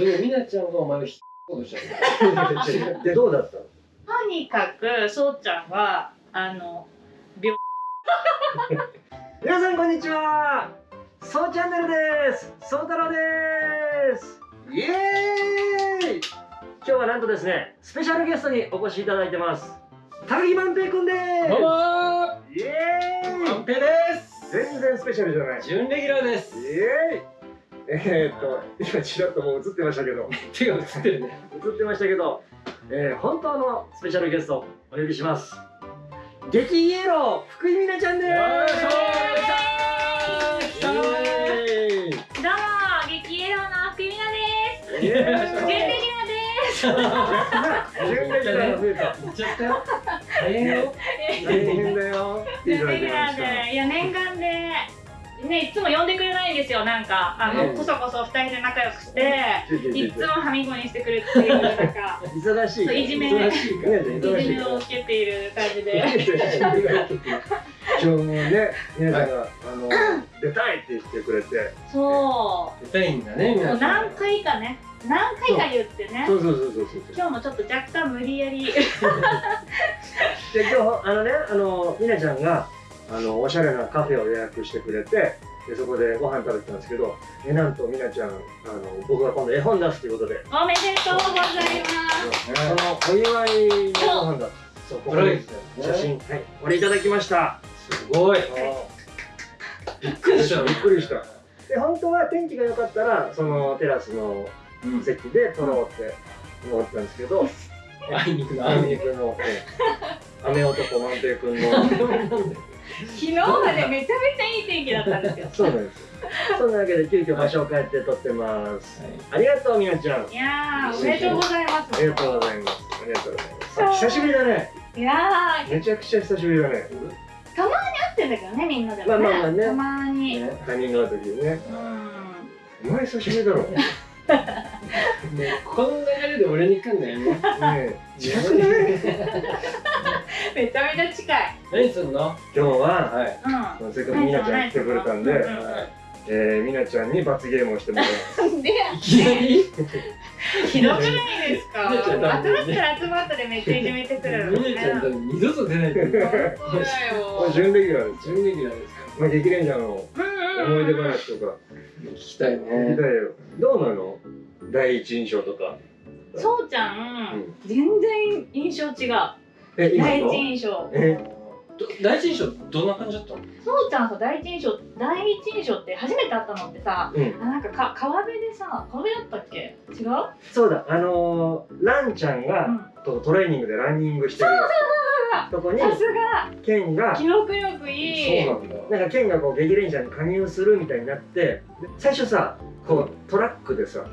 でもみなちゃんがお前を引っこうとしたのでどうだったの？とにかくそうちゃんはあの 皆さんこんにちは。そうチャンネルです。そう太郎です。イエーイ。今日はなんとですねスペシャルゲストにお越しいただいてます。高木万平くんです。どうもイエーイ。ーペです。全然スペシャルじゃない。準レギュラーです。イエーイえー、っと今ちらっともう映ってましたけど。手が映ってるね。映ってましたけど、えー、本当のスペシャルゲストお呼びします。激イエロー福井美奈ちゃんです。よいしょイエーイどうも激エロの福井美奈です。ーイ。準レギュラーです。よ。いや念願でねいつも呼んでくれないんですよなんか。あの、うんこそこそ二人で仲良くして。いつもはみごにしてくるっていうなんか忙しいいじめいじめを受けている感じで。今日もね皆さんが、あの出たいって言ってくれて。そ出たいんだねうもう皆さん。何回かね。何回か言ってね。そう。そうそうそうそう今日もちょっと若干無理やり。で今日あのねあのみなちゃんがあのおしゃれなカフェを予約してくれてでそこでご飯食べてたんですけどえなんとみなちゃんあの僕が今度絵本出すということで。おめでとうございます。そのお祝いのご飯だそうここに写真。はい。これいただきました。すごい。びっくりした。びっくりした。で本当は天気が良かったらそのテラスのうん。席で撮ろうって思ってたんですけど。あいにくの。あ雨みくんの。ええ雨男万平くんの。昨日までめちゃめちゃいい天気だったんですよ。そうなんですよ。そんなわけで急遽場所を変えて撮ってます。ありがとうみなちゃん。いやーおめでとうございます。ありがとうございます。ありがとうございます。あ久しぶりだね。いやーめちゃくちゃ久しぶりだね。会ってんだけどねみんなでもね,、まあまあまあね。たまに、ねタイミングがある時にね。うん。お前久しぶりだろ。ねねこの流れで俺に来んだよね。え。近くない めちゃめちゃ近い。何すんの？今日ははい。うん。せっかくみなちゃん来てくれたんで、うん。うんえー、みなちゃんに罰ゲームをしてもらいます。でいきなりひどくないですか？集まったら集まったでめっちゃいじめてくるの。みなちゃん多分二度と出ないと思う。そうだよこれ準レギュラーです。準レギュラーですか？まあ、激レンジャーのうんうんうん。思い出話とか。聞きたい聞きねたいよ。どうなの？第一印象とか。そうちゃん、全然印象違うえ今第の一印象。え？ど第一印象どんな感じだったの？そうちゃんさ第一印象第一印象って初めて会ったのってさうん。あなんかか川辺でさ川辺だったっけ？違う？そうだあのー、ランちゃんが、うん。とトレーニングでランニングしてるとこにさすが。ケンが記憶力いい。そうなんだなんかケンがこう激レンジャーに加入するみたいになってで最初さこうトラックでさ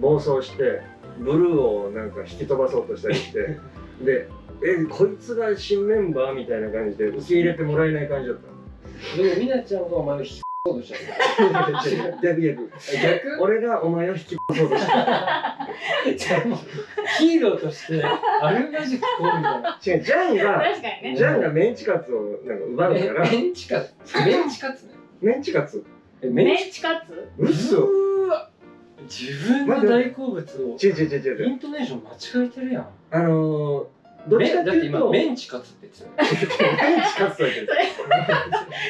暴走してブルーをなんか引き飛ばそうとしたりして でえこいつが新メンバーみたいな感じで受け入れてもらえない感じだったでもみなちゃんがお前を引っこうとした。の逆逆逆？俺がお前を引きそうとした。じゃあもうヒーローとしてあるまじくこうみたいな違うジャンが確かにね。ジャンがメンチカツをなんか奪うから。メンチカツ？メンチカツね。メンチカツ？えメンチ？カツ？嘘。うーわ。自分の大好物を違う違う違う違う。イントネーション間違えてるやん。あのー、どっちかってめだっていうと今メンチカツって言ってたよ。ねメンチカツと言ってる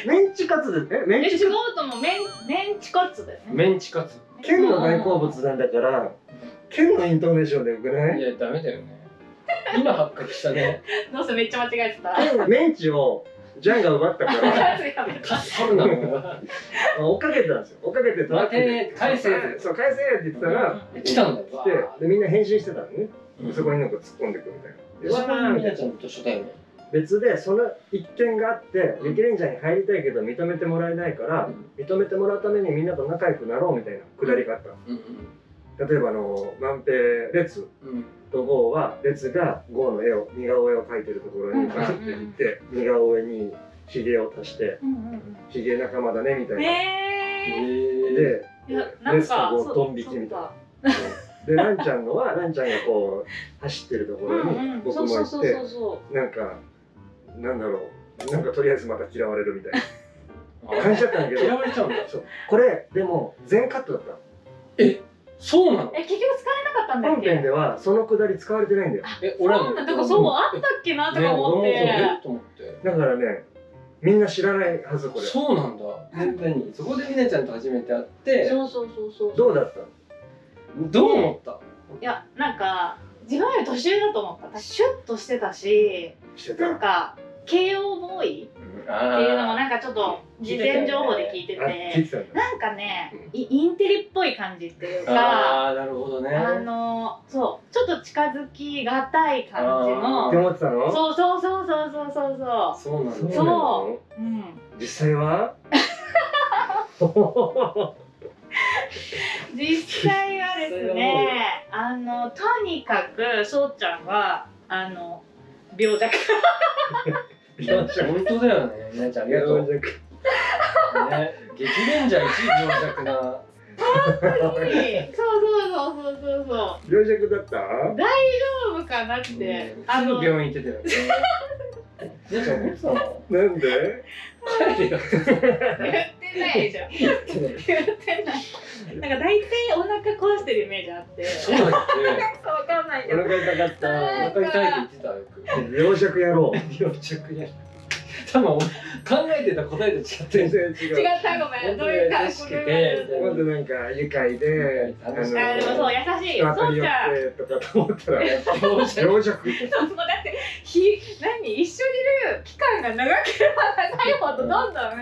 メンチカツでえメンチカツ。もメンメンチカツだよね。メンチカツ。ケンの大好物なんだからケンのイントネーションでよくない？いやダメだよね。今発覚したね。どうせめっちゃ間違えてた。メンチをジャンが奪ったから。やめた春な追っかけてたんですよ。追っかけてトラックで返せってそう返せって言ってたら来たんだ。よ来てでみんな返信してたのね。うん。そこになんか突っ込んでくるみたいなちゃんと一緒だよね。別でその一件があって激レンジャーに入りたいけど認めてもらえないから認めてもらうためにみんなと仲良くなろうみたいなくだりがあったの。うん。例えばあの万平列うんとゴーは列がゴーの絵を似顔絵を描いてるところにバーって行って似顔絵にひげを足してうんうんひげ仲間だねみたうんいな。えー、いやなんレスとかこうドン引きみたいなでランちゃんのはランちゃんがこう走ってるところに僕も行っそうそうそうそてなんかなんだろう。なんかとりあえずまた嫌われるみたいな。ー感じだったんだけど。嫌われちゃうんだ。そう。これでも全カットだったの。えそうなの？え結局使えなかったんだっけ？本編ではそのくだり使われてないんだよ。え俺らのそうなんだ。だからそうあったっけなとか思って、ね、と思って。だからねみんな知らないはずこれ。そうなんだ。で何そこでみなちゃんと初めて会って。そうそうそうそう。どうだった？のどう思った？いやなんか自分より年上だと思った。シュッとしてたししてた。なんか慶応ボーイってあいうのもなんかちょっと事前情報で聞いてて。てたんだなんかねイインテリっぽい感じっていうかあーなるほどね。あのそうちょっと近づきがたい感じっての思ってたの？そうそうそうそうそうそうそそうなんだ。そう。そううん。実際は実際はですね あのとにかくそうちゃんはあの病弱。病弱。本当だよねみなちゃんありがとう病弱。ね激レンジャー一病弱な。そうそうそうそうそうそう。病弱だった？大丈夫かなって、あのすぐ病院行ってたよね。みなちゃん怒ってたの。なんで？帰れよ。言ってないじゃん。言ってないなんか大体お腹壊してるイメージあって。そうだっわかんないけおど腹痛かっけお腹痛いって言ってたよく。た病弱野郎病弱や多分俺考えてた答えと違って全然違う違ったごめんどういう感じ優しくてまずなんか愉快であの楽しい。あでもそう優しいそうちゃんってとかと思ったら病弱病弱そうだってひ何？一緒にいる期間が長ければ長いほどどんどん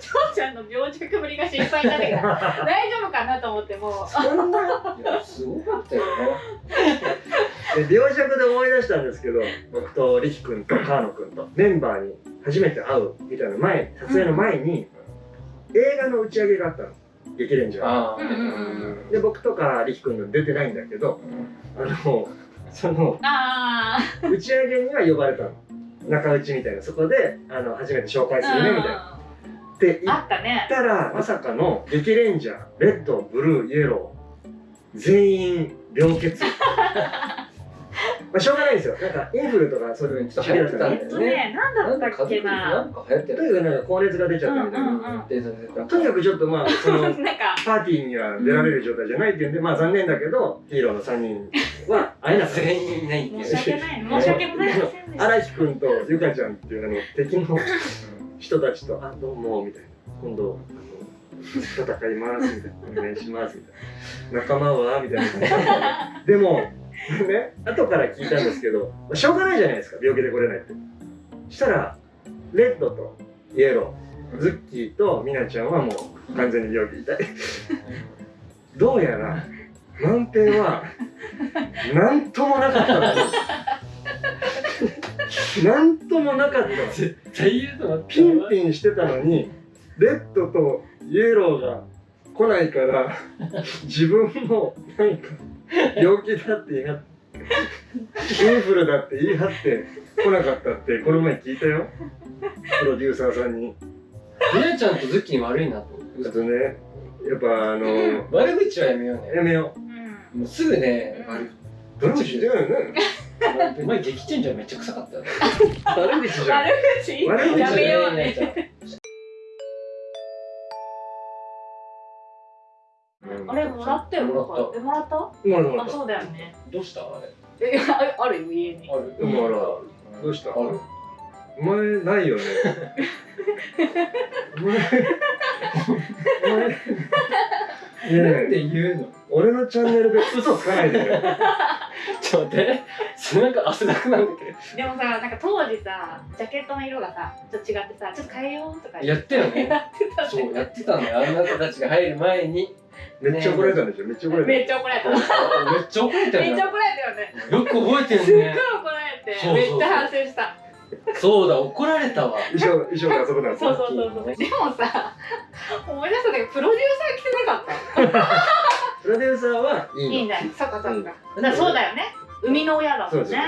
そうちゃんの病弱ぶりが心配になってきた大丈夫かなと思ってもう。そんな？すごかったよね。で病弱で思い出したんですけど僕と力君と川野君とメンバーに初めて会うみたいな前撮影の前に映画の打ち上げがあったの。激レンジャー。あうんうんで僕とか力君が出てないんだけどあのその打ち上げには呼ばれたの。中打ちみたいな。そこであの初めて紹介するねみたいな。っあったらまさかの激レンジャーレッドブルーイエロー全員病欠 まあしょうがないんですよ。なんかインフルとかそういうのちょっと流行ってたんえっとね何だったっけな。なんか流行ってるとにかくなんか高熱が出ちゃったみたいな、うんうんうん。でででとにかくちょっとまあその なんか。パーティーには出られる状態じゃないっていうんで、まあ残念だけどヒーローの3人は会えなかった。全員いないっていう。申し訳ない。申し訳ございませんでした。荒木君とゆかちゃんっていうあの敵の人たちと「あどうも」みたいな「今度あの戦います」みたいな「お願いします」みたいな「仲間は?」みたいな。感じででも ね後から聞いたんですけど、まあしょうがないじゃないですか病気で来れないって。したらレッドとイエローズッキーとミナちゃんはもう完全に病気痛い どうやら万平は何ともなかったの何 ともなかった。の絶対言うとピンピンしてたのにレッドとイエローが来ないから自分もなんか 病気だって言い張ってインフルだって言い張って来なかったってこの前聞いたよ。プロデューサーさんに。みなちゃんとズッキーに悪いなと。思ってちょっとねやっぱあの悪口はやめようね。やめよう。ん。もうすぐね悪う悪口だよね。お 前激チェンジャーめっちゃ臭かったよね。悪口じゃん。悪口？悪口やめようみなちゃんねあれもらったよもらった。えもらった？もらあそうだよね。どうした？あれ。えあある？よ家に。ある。もらうどうした？ある。お前ないよね。お前お前ねなんえで言うの？俺のチャンネルで嘘つかないでね ちょっと待って 背中汗だくなんだけでもさなんか当時さジャケットの色がさちょっと違ってさちょっと変えようとかどやったよねやってたねそうやってたんだよあんな子たちが入る前に。めっちゃ怒られたんでしょめっちゃ怒られためっちゃ怒られた。めっめっちゃ怒れたよ。ねちゃ怒られたよね。よく覚えてすっごいるね怒られてそうそうめっちゃ反省した。そうだ怒られたわ。衣装衣装が遊ぶなそうそうそうそう。でもさ思い出したんだけどプロデューサー来てなかった。プロデューサーはいいの。いいんだよ。そっかそっか。うん。だそうだよね生みの親だもんね。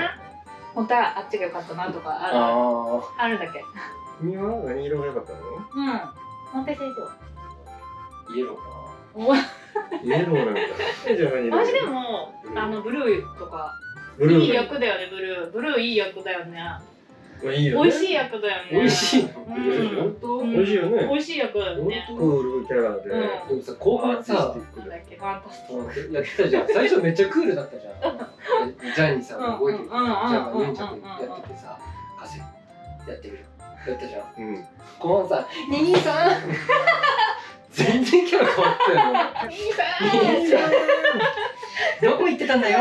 本当はあっちが良かったなとかある。ああるんだっけ？君は何色が良かったの？うん。本当に先生イエローか。おイエローなんだえじゃあ何色私でもあのブルーとか。ブルーがいい役だよねブルー。ブルーいい役だよねまあいいよね。美味しい役だよね。美味しい本当うん。美味しいよね。美味しい役だよね。クールキャラで、うん。でもさ後半さだっけファンタスティックやってたじゃん。最初めっちゃクールだったじゃん。ジャニーさんが動いてる。じゃあヌンチャクやっててさカセやってみるやったじゃんうん後半さ「兄さん!」全然キャラ変わったよね兄さ兄さん。どこ行ってたんだよ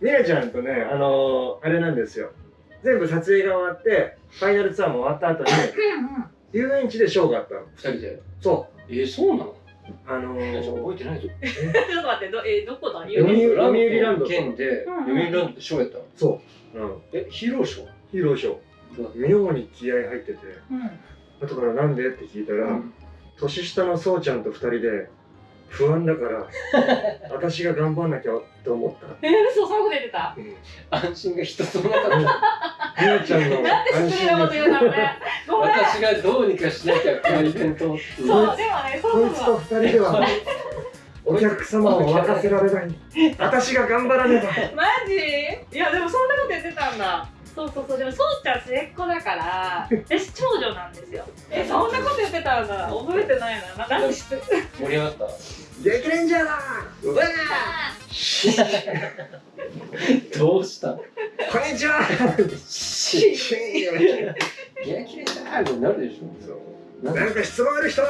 みなちゃんとねあのーあれなんですよ。全部撮影が終わってファイナルツアーも終わった後に遊園地でショーがあったの。二人で？そえー、そうなの？うあのー、覚えてないぞ。ちょっと待ってどえどこだ？読売ランド県で読売ランドでショーやったの？そう、うん、えヒーローショー？ヒーローショー。妙に気合入ってて。うん。後からなんで？って聞いたら、うん。年下のそうちゃんと二人で不安だから 私が頑張んなきゃと思った、えー、嘘そういうこと言ってた。うん、み安心が一つもなかった。なちゃんのなんで失礼なこと言うのねごめん。私がどうにかしなきゃこのイベントそうでもねそうこいつとそう二人では お客様を沸かせられない。私が頑張らねば。マジ？いやでもそんなこと言ってたんだそうそうそうでもそうちゃん末っ子だから私長女なんですよ。えそんなこと言ってたんだ。覚えてないなななんで知って。る盛り上がった。激レンジャーだうわ どうした？こんにちは。し元気でしたってなるでしょなんなんか質問ある人え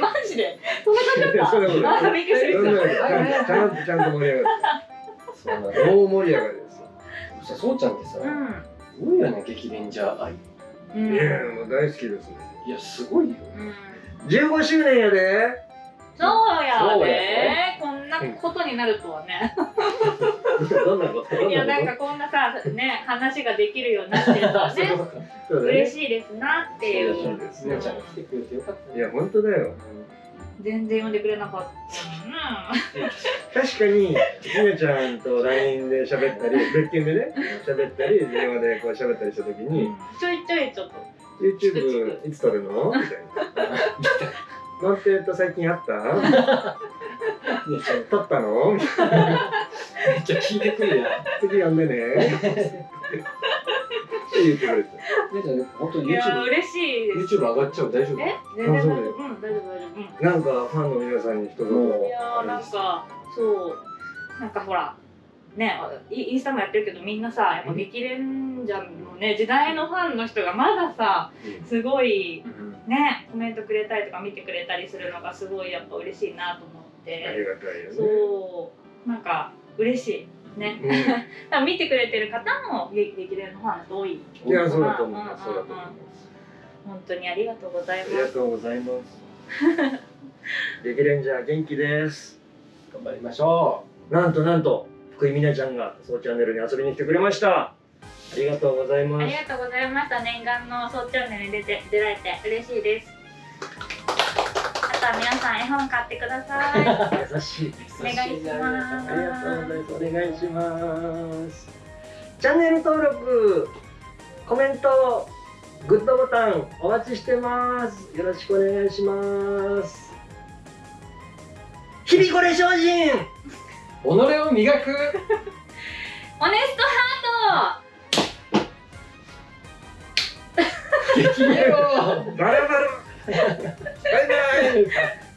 マジで？そんな感じだった？あびっくりしたちゃんと盛り上がそうな大盛り上がりですよ。さそうちゃんってさすごいよね激レンジャー愛。うん。いやもう大好きですね。いやすごいよ。うん。15周年やで。そうやそうやねこんなことになるとはね。どんなこと？どんいやなんこかこんなさね話ができるようになってるとはね。ね。嬉しいですなっていう。そうですねね。ちゃんが来てくれてよかったいや本当だよ。全然呼んでくれなかったな確かにひなちゃんと LINE で喋ったり別件でね喋ったり電話でこう喋ったりした時にちょいちょいちょっと。YouTube いつ撮るの？みたいな「ノンテッド最近あった？撮ったの?」めっちゃ聞いてくるやん。次呼んでねって言ってくれてねちゃん本当いや YouTube 嬉しい YouTube 上がっちゃう。大丈夫？え？全然大丈夫うん大丈夫大丈夫。うん。なんかファンの皆さんに一言。もいやーなんかそう。なんかほらねイインスタもやってるけどみんなさやっぱ激レンジャーのね時代のファンの人がまださすごいねコメントくれたりとか見てくれたりするのがすごいやっぱ嬉しいなと思っあてりがたいよね。そう。なんか嬉しいね。うん。多分見てくれてる方も激激レンのファンの人多いいやそうだと思いますう。んそうだと思います本当にありがとうございあます。りがとうございます。激レンジャー元気です。頑張りましょなんとなんと福井美奈ちゃんがそうチャンネルに遊びに来てくれました。ありがとうございあます。りがとうございました。念願のそうチャンネルに出て出られて嬉しいですあとは皆さん絵本買ってください。優しい。お願いしますありがとうござい。ますお願いします。チャンネル登録コメントグッドボタンお待ちしてます。よろしくお願いします。日々これ精進。う己を磨く。オネストハート。激レをバラ Bye bye.